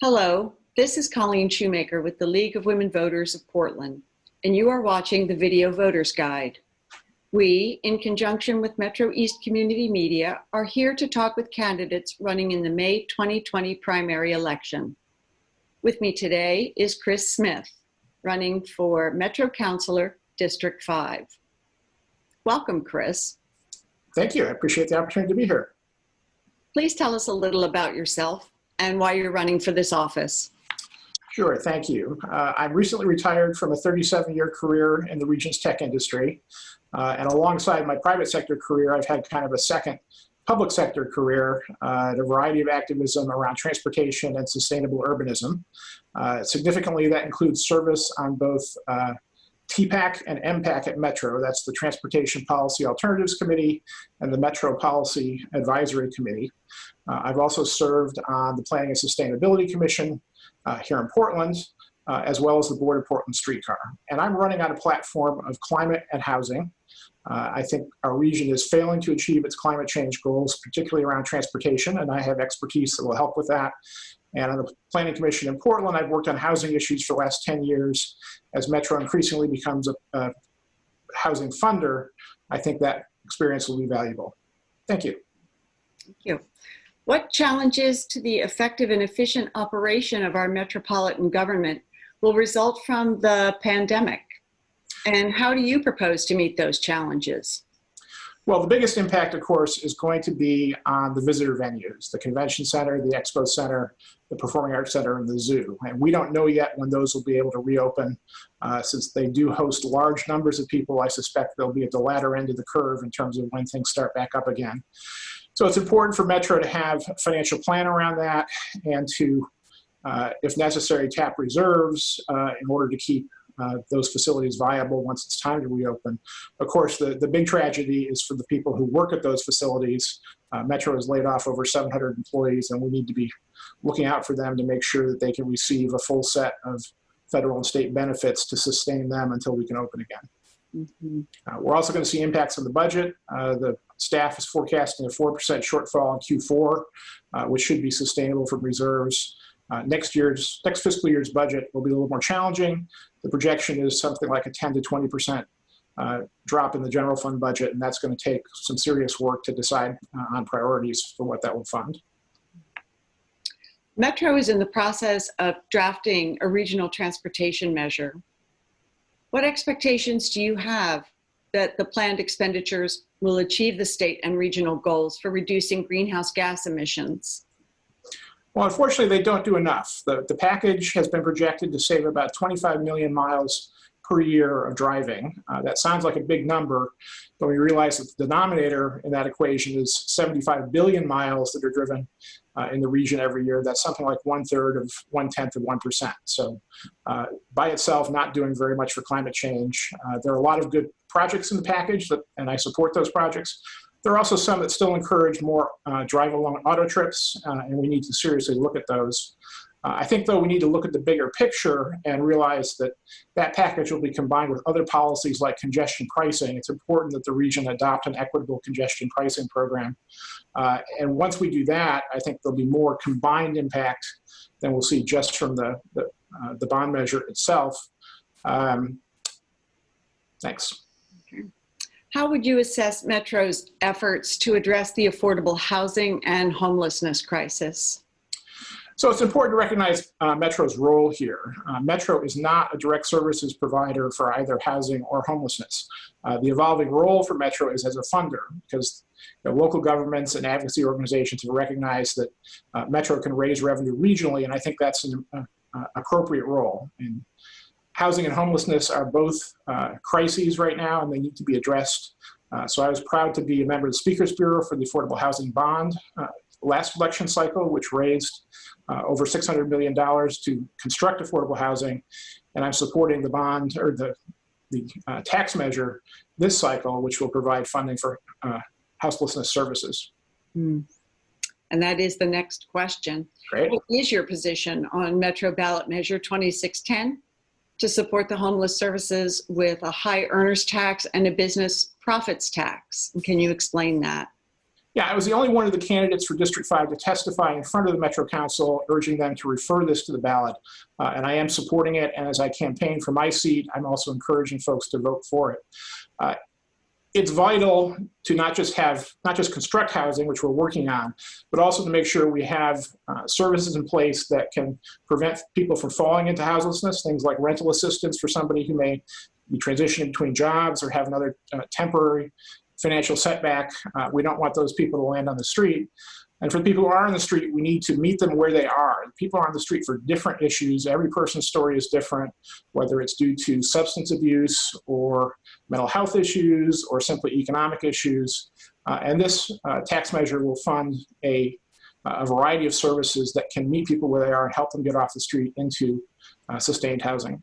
Hello, this is Colleen Shoemaker with the League of Women Voters of Portland, and you are watching the Video Voters Guide. We, in conjunction with Metro East Community Media, are here to talk with candidates running in the May 2020 primary election. With me today is Chris Smith, running for Metro Councilor District 5. Welcome, Chris. Thank you. I appreciate the opportunity to be here. Please tell us a little about yourself and why you're running for this office. Sure, thank you. Uh, I'm recently retired from a 37-year career in the region's tech industry. Uh, and alongside my private sector career, I've had kind of a second public sector career uh, a variety of activism around transportation and sustainable urbanism. Uh, significantly, that includes service on both uh, TPAC and MPAC at Metro. That's the Transportation Policy Alternatives Committee and the Metro Policy Advisory Committee. Uh, I've also served on the Planning and Sustainability Commission uh, here in Portland, uh, as well as the Board of Portland Streetcar. And I'm running on a platform of climate and housing. Uh, I think our region is failing to achieve its climate change goals, particularly around transportation, and I have expertise that will help with that. And on the Planning Commission in Portland, I've worked on housing issues for the last 10 years. As Metro increasingly becomes a, a housing funder, I think that experience will be valuable. Thank you. Thank you. What challenges to the effective and efficient operation of our metropolitan government will result from the pandemic? And how do you propose to meet those challenges? Well, the biggest impact, of course, is going to be on the visitor venues, the convention center, the expo center, the performing arts center, and the zoo. And we don't know yet when those will be able to reopen. Uh, since they do host large numbers of people, I suspect they'll be at the latter end of the curve in terms of when things start back up again. So it's important for Metro to have a financial plan around that and to, uh, if necessary, tap reserves uh, in order to keep those facilities viable once it's time to reopen. Of course, the, the big tragedy is for the people who work at those facilities. Uh, Metro has laid off over 700 employees and we need to be looking out for them to make sure that they can receive a full set of federal and state benefits to sustain them until we can open again. Mm -hmm. uh, we're also going to see impacts on the budget. Uh, the staff is forecasting a 4% shortfall in Q4, uh, which should be sustainable from reserves. Uh, next year's, next fiscal year's budget will be a little more challenging. The projection is something like a 10 to 20% uh, drop in the general fund budget, and that's going to take some serious work to decide uh, on priorities for what that will fund. Metro is in the process of drafting a regional transportation measure. What expectations do you have that the planned expenditures will achieve the state and regional goals for reducing greenhouse gas emissions? Well, unfortunately, they don't do enough. The, the package has been projected to save about 25 million miles per year of driving. Uh, that sounds like a big number, but we realize that the denominator in that equation is 75 billion miles that are driven uh, in the region every year. That's something like one third of one tenth of 1%. So uh, by itself, not doing very much for climate change. Uh, there are a lot of good projects in the package, that, and I support those projects, there are also some that still encourage more uh, drive along auto trips, uh, and we need to seriously look at those. Uh, I think, though, we need to look at the bigger picture and realize that that package will be combined with other policies like congestion pricing. It's important that the region adopt an equitable congestion pricing program. Uh, and once we do that, I think there'll be more combined impact than we'll see just from the, the, uh, the bond measure itself. Um, thanks. How would you assess Metro's efforts to address the affordable housing and homelessness crisis? So it's important to recognize uh, Metro's role here. Uh, Metro is not a direct services provider for either housing or homelessness. Uh, the evolving role for Metro is as a funder because you know, local governments and advocacy organizations have recognized that uh, Metro can raise revenue regionally, and I think that's an uh, uh, appropriate role. And housing and homelessness are both uh, crises right now and they need to be addressed. Uh, so I was proud to be a member of the Speakers Bureau for the Affordable Housing Bond uh, last election cycle, which raised uh, over $600 million to construct affordable housing. And I'm supporting the bond or the, the uh, tax measure this cycle, which will provide funding for uh, houselessness services. Mm. And that is the next question. Great. What is your position on Metro Ballot Measure 2610? To support the homeless services with a high earners tax and a business profits tax. Can you explain that? Yeah, I was the only one of the candidates for District 5 to testify in front of the Metro Council, urging them to refer this to the ballot. Uh, and I am supporting it. And as I campaign for my seat, I'm also encouraging folks to vote for it. Uh, it's vital to not just have, not just construct housing, which we're working on, but also to make sure we have uh, services in place that can prevent people from falling into houselessness, things like rental assistance for somebody who may be transitioning between jobs or have another uh, temporary financial setback. Uh, we don't want those people to land on the street. And for the people who are on the street, we need to meet them where they are. People are on the street for different issues. Every person's story is different, whether it's due to substance abuse or mental health issues or simply economic issues. Uh, and this uh, tax measure will fund a, a variety of services that can meet people where they are and help them get off the street into uh, sustained housing.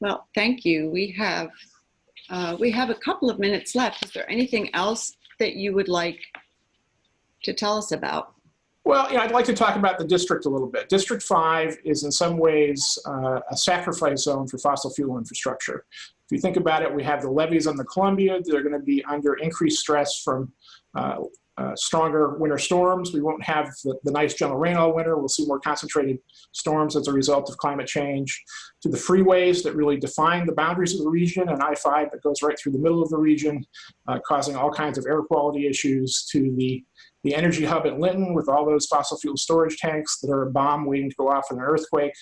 Well, thank you. We have uh, we have a couple of minutes left. Is there anything else that you would like to tell us about? Well, you know, I'd like to talk about the district a little bit. District 5 is in some ways uh, a sacrifice zone for fossil fuel infrastructure. If you think about it, we have the levees on the Columbia. They're going to be under increased stress from uh, uh, stronger winter storms. We won't have the, the, nice gentle rain all winter. We'll see more concentrated storms as a result of climate change. To the freeways that really define the boundaries of the region and I-5 that goes right through the middle of the region, uh, causing all kinds of air quality issues. To the, the energy hub at Linnton with all those fossil fuel storage tanks that are a bomb waiting to go off in an earthquake.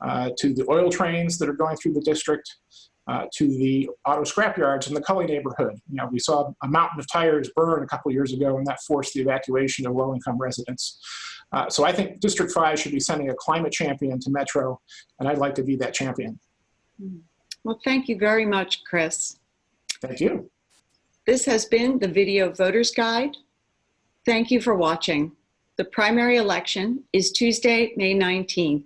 Uh, to the oil trains that are going through the district, uh, to the auto scrap yards in the Cully neighborhood. You know, we saw a mountain of tires burn a couple years ago, and that forced the evacuation of low-income residents. Uh, so I think District 5 should be sending a climate champion to Metro, and I'd like to be that champion. Well, thank you very much, Chris. Thank you. This has been the Video Voters Guide. Thank you for watching. The primary election is Tuesday, May 19th.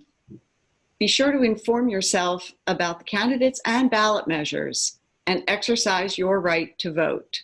Be sure to inform yourself about the candidates and ballot measures and exercise your right to vote.